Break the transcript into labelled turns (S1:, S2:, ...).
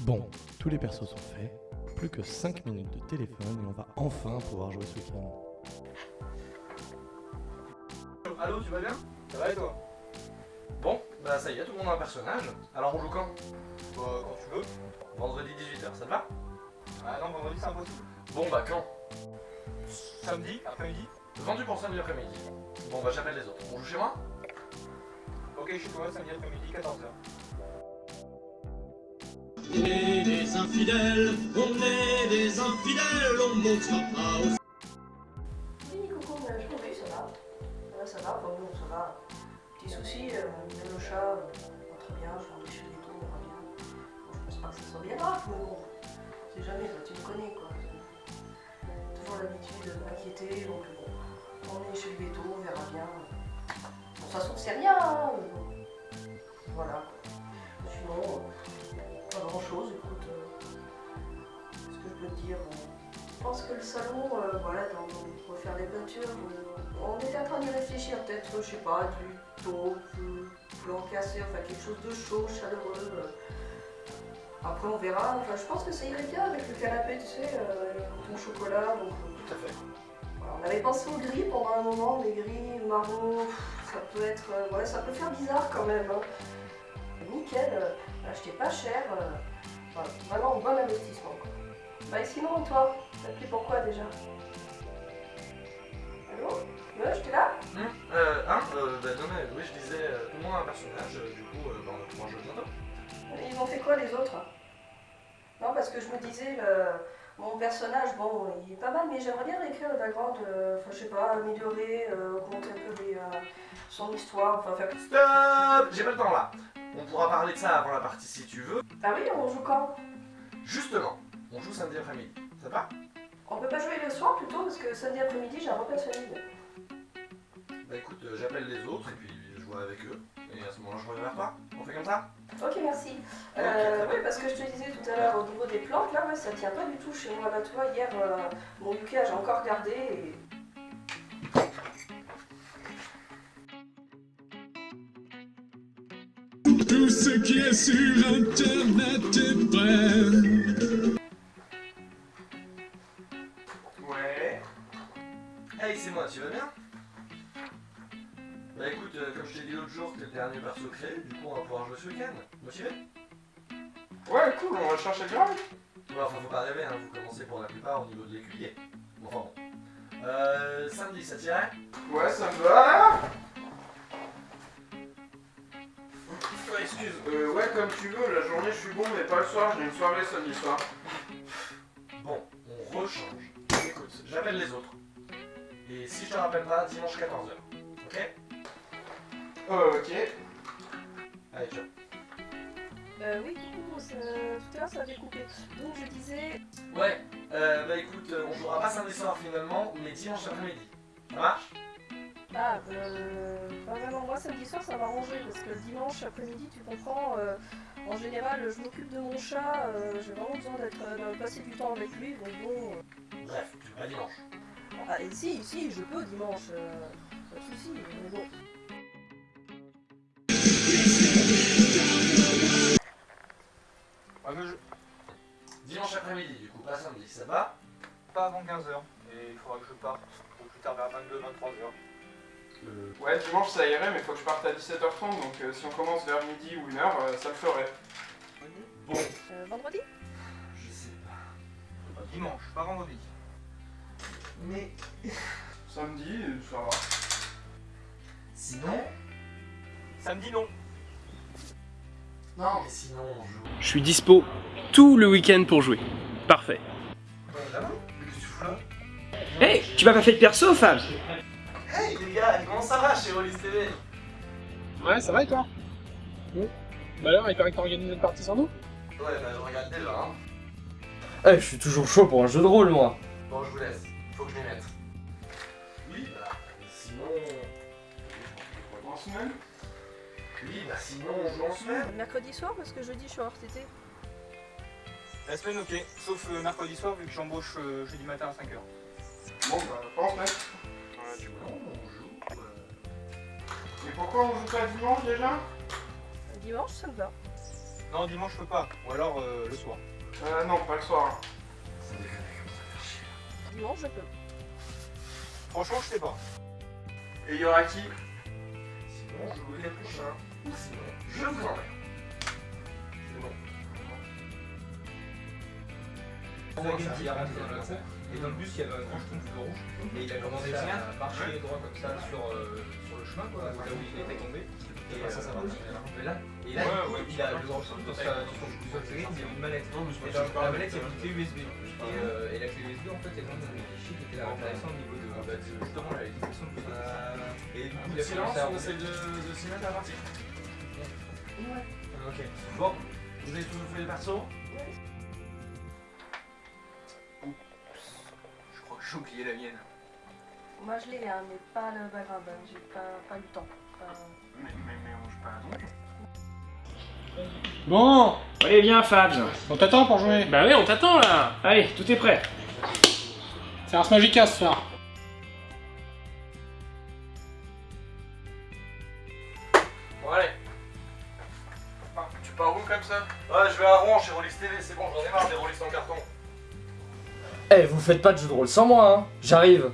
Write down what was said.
S1: Bon, tous les persos sont faits, plus que 5 minutes de téléphone et on va enfin pouvoir jouer ce week-end.
S2: Allô, tu vas bien? Ça va et toi? Bon, bah ça y est, tout le monde a un personnage. Alors on joue quand?
S3: Bah, quand tu veux.
S2: Vendredi 18h, ça te va?
S3: Ah non, vendredi c'est impossible.
S2: Bon bah quand?
S3: Samedi, après-midi.
S2: Vendu pour samedi après-midi. Bon bah j'appelle les autres. On joue chez moi?
S3: Ok, chez toi, samedi après-midi, 14h.
S4: On est des infidèles, on est des infidèles, on montera pas
S5: Oui, coucou, je oui, ça va? Ça va, ça va, enfin bon, ça va. Petit souci, euh, le chat, euh, pas très bien, je vais déchirer les tours, on va bien. Je pense pas que ça soit bien grave, mais bon, c'est jamais, toi, tu me connais, quoi. Toujours l'habitude de m'inquiéter, donc bon, on est chez le béto, on verra bien. Bon, ça se trouve, c'est rien, hein. Voilà. Grand chose, écoute. euh, ce que je peux te dire, je pense que le salon, euh, voilà, dans, pour faire des peintures, euh, on était en train d'y réfléchir, peut-être, je sais pas, du taupe, du blanc cassé, enfin quelque chose de chaud, chaleureux. euh. Après, on verra. Enfin, je pense que ça irait bien avec le canapé, tu sais, euh, le ton chocolat. Donc, euh,
S2: Tout à fait.
S5: voilà, on avait pensé au gris pendant un moment, mais gris, marron, ça peut être, euh, ouais, ça peut faire bizarre quand même. hein. Nickel, euh, acheté pas cher, euh, voilà, vraiment un bon investissement. Quoi. Bah et sinon, toi, t'as appelé pourquoi déjà? Allô? Ouais, j'étais là?
S2: Hum, euh, hein, euh, bah non mais oui je disais, euh, tout le monde a un personnage, euh, du coup, bah, on va pouvoir jouer bientôt.
S5: Ils ont fait quoi les autres? Non, parce que je me disais, le- mon personnage, bon, il est pas mal, mais j'aimerais bien réécrire le background, euh, enfin, je sais pas, améliorer, euh, un peu les, euh, son histoire, enfin, faire...
S2: Stop J'ai pas le temps là. On pourra parler de ça avant la partie si tu veux.
S5: Ah oui, on joue quand?
S2: Justement, on joue samedi après-midi. Ça va?
S5: On peut pas jouer le soir plutôt, parce que samedi après-midi, j'ai un repas de famille.
S2: Bah écoute, euh, j'appelle les autres et puis je vois avec eux. Et à ce moment-là, je reviens vers toi. On fait comme ça
S5: Ok, merci. Euh, oui, parce que je te disais tout à l'heure, au niveau des plantes, là, ouais, ça tient pas du tout chez moi. Là, tu vois, hier, euh, mon Yuka, j'ai encore regardé et...
S4: Tout ce qui est sur internet est vrai.
S2: Ouais. Hey, c'est moi, tu vas bien? L'autre jour, t'es le dernier perso créé, du coup on va pouvoir jouer ce week-end. Motivé
S3: Ouais, cool, on va chercher le grave.
S2: Ouais, enfin faut pas rêver, hein, vous commencez pour la plupart au niveau de l'écuyer. Bon, enfin bon. Euh, samedi, ça tirait
S3: Ouais, ça me va. Ouais, excuse, euh, ouais, comme tu veux, la journée je suis bon, mais pas le soir, j'ai une soirée samedi soir.
S2: Bon, on rechange. Écoute, j'appelle les autres. Et si je te rappelle pas, dimanche 14h. Ok
S3: ok.
S2: Allez, ciao.
S5: Euh, oui, coucou, ça- tout à l'heure, ça avait coupé. Donc, je disais...
S2: Ouais, euh, bah écoute, euh, on jouera pas samedi soir finalement, mais dimanche après-midi. Ça marche?
S5: Ah, euh, pas vraiment. Moi, samedi soir, ça va arranger parce que le dimanche après-midi, tu comprends, euh, en général, je m'occupe de mon chat, euh, j'ai vraiment besoin d'être, euh, de passer du temps avec lui, donc bon. euh,
S2: Bref, tu veux pas dimanche.
S5: ah, et si, si, je peux dimanche, euh, pas de soucis, mais bon.
S2: Ça va
S3: Pas avant 15h. Et il faudra que je parte au plus tard vers 22-23h.
S2: Euh,
S6: Ouais, dimanche ça irait, mais faut que je parte à 17h30, donc euh, si on commence vers midi ou 1h, ça le ferait.
S2: Bon,
S5: Euh, vendredi?
S2: Je sais pas.
S3: Dimanche, pas vendredi.
S2: Mais
S6: Samedi, euh, ça va.
S2: sinon?
S3: Samedi, non.
S2: Non, mais sinon on joue.
S7: Je suis dispo tout le week-end pour jouer. Parfait. Hey, tu m'as pas fait de perso, Fab
S2: Hey les gars, comment ça va chez Rollis TV
S8: Ouais, ça va et toi Bah alors, il paraît que t'as organisé une partie sans nous
S2: Ouais, bah je regarde déjà, hein.
S9: Eh, je suis toujours chaud pour un jeu de rôle, moi.
S2: Bon, je vous laisse, faut que je m'y mette. Oui, bah, sinon.
S6: En semaine
S2: Oui, bah sinon on joue en semaine.
S5: Mercredi soir, parce que jeudi, je suis hors TT.
S3: La semaine, ok. Sauf euh, mercredi soir, vu que j'embauche euh, jeudi matin à 5h.
S6: Bon, bah, pas en semaine.
S2: Non, on joue. euh,
S6: Et pourquoi on joue pas dimanche déjà?
S5: Dimanche, ça me va.
S8: Non, dimanche, je peux pas. Ou alors euh, le soir.
S6: Euh, non, pas le soir.
S5: Dimanche, je peux.
S8: Franchement, je sais pas.
S6: Et il y aura qui?
S2: Sinon, je vous les prochains. Ou sinon, je vous emmène.
S10: Et dans le bus, il y avait un grand schtroumpf de rouge. Et il a commencé à marcher droit comme ça sur, euh, sur le chemin, quoi, là où il était tombé. Et ça, ça va. Et là, et là
S8: Ouais, ouais,
S10: il a le grand schtroumpf dans sa dans il y a une mallette. Et dans la mallette, il y a une clé USB. Et, euh, et la clé USB, en fait, elle donne des fichiers qui étaient intéressants au niveau de, bah, de- justement la détection de euh, Et du coup, il a
S2: Silence, on essaie de, de s'y mettre à partir.
S5: Ouais.
S10: Ok.
S2: Bon, vous avez tous fait les persos
S10: j'ai oublié la mienne.
S5: Moi, je l'ai, hein, mais pas le background. hein. J'ai pas, pas eu le temps. Pas-
S6: Mais, mais, mais on joue pas à donc.
S11: Bon,
S7: Allez, viens, Fabs.
S11: on t'attend pour jouer.
S7: Bah oui, on t'attend là. Allez, tout est prêt.
S11: C'est Ars Magica ce soir.
S2: Bon, allez.
S6: Tu pars où comme ça?
S2: Ouais, je vais à Rouen chez Rollis TV, c'est bon, j'en ai marre des Rollis en carton.
S9: Eh, vous faites pas de jeu de rôle sans moi, hein J'arrive.